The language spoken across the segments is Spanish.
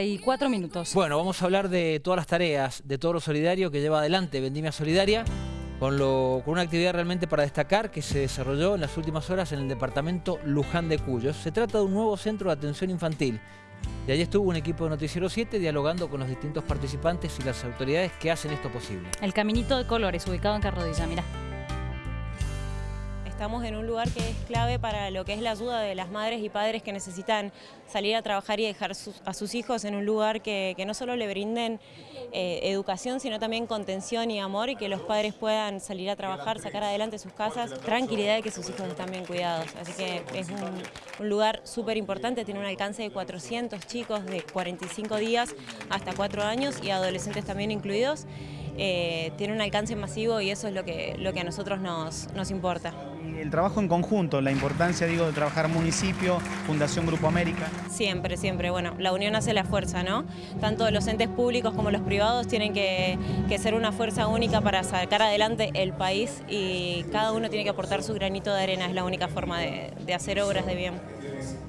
y cuatro minutos. Bueno, vamos a hablar de todas las tareas, de todo lo solidario que lleva adelante Vendimia Solidaria, con, lo, con una actividad realmente para destacar que se desarrolló en las últimas horas en el departamento Luján de Cuyo. Se trata de un nuevo centro de atención infantil. Y allí estuvo un equipo de Noticiero 7 dialogando con los distintos participantes y las autoridades que hacen esto posible. El Caminito de Colores, ubicado en Carrodilla, mirá. Estamos en un lugar que es clave para lo que es la ayuda de las madres y padres que necesitan salir a trabajar y dejar a sus hijos en un lugar que, no solo le brinden eh, educación, sino también contención y amor y que los padres puedan salir a trabajar, sacar adelante sus casas, tranquilidad de que sus hijos están bien cuidados. Así que es un, lugar súper importante, tiene un alcance de 400 chicos de 45 días hasta 4 años y adolescentes también incluidos. Eh, tiene un alcance masivo y eso es lo que, lo que a nosotros nos, nos importa. el trabajo en conjunto, la importancia digo, de trabajar municipio, Fundación Grupo América. Siempre, siempre. Bueno, la unión hace la fuerza, ¿no? Tanto los entes públicos como los privados tienen que, ser una fuerza única para sacar adelante el país y cada uno tiene que aportar su granito de arena, es la única forma de, de hacer obras de bien.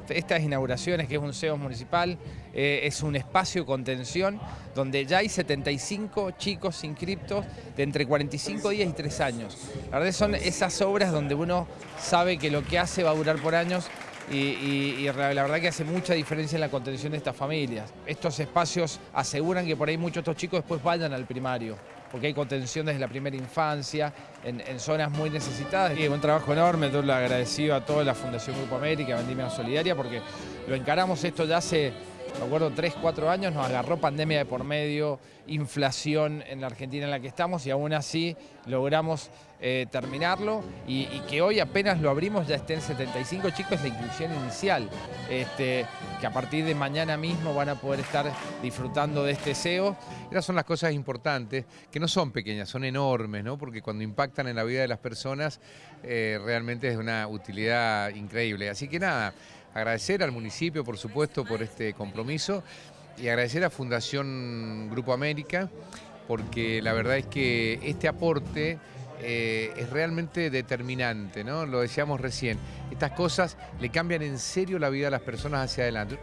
Estas inauguraciones, que es un CEO municipal, eh, es un espacio contención donde ya hay 75 chicos inscriptos de entre 45 días y 3 años. La verdad son esas obras donde uno sabe que lo que hace va a durar por años y, la verdad que hace mucha diferencia en la contención de estas familias. Estos espacios aseguran que por ahí muchos de estos chicos después vayan al primario porque hay contención desde la primera infancia, en, zonas muy necesitadas. Y un trabajo enorme, todo lo agradecido a toda la Fundación Grupo América, Vendimia Solidaria, porque lo encaramos esto ya hace me acuerdo, 3, 4 años, nos agarró pandemia de por medio, inflación en la Argentina en la que estamos y aún así logramos eh, terminarlo y, que hoy apenas lo abrimos ya estén 75 chicos la inclusión inicial, este, que a partir de mañana mismo van a poder estar disfrutando de este SEO. Esas son las cosas importantes, que no son pequeñas, son enormes, ¿no? porque cuando impactan en la vida de las personas eh, realmente es de una utilidad increíble. Así que nada, Agradecer al municipio, por supuesto, por este compromiso y agradecer a Fundación Grupo América porque la verdad es que este aporte eh, es realmente determinante, ¿no? Lo decíamos recién. Estas cosas le cambian en serio la vida a las personas hacia adelante.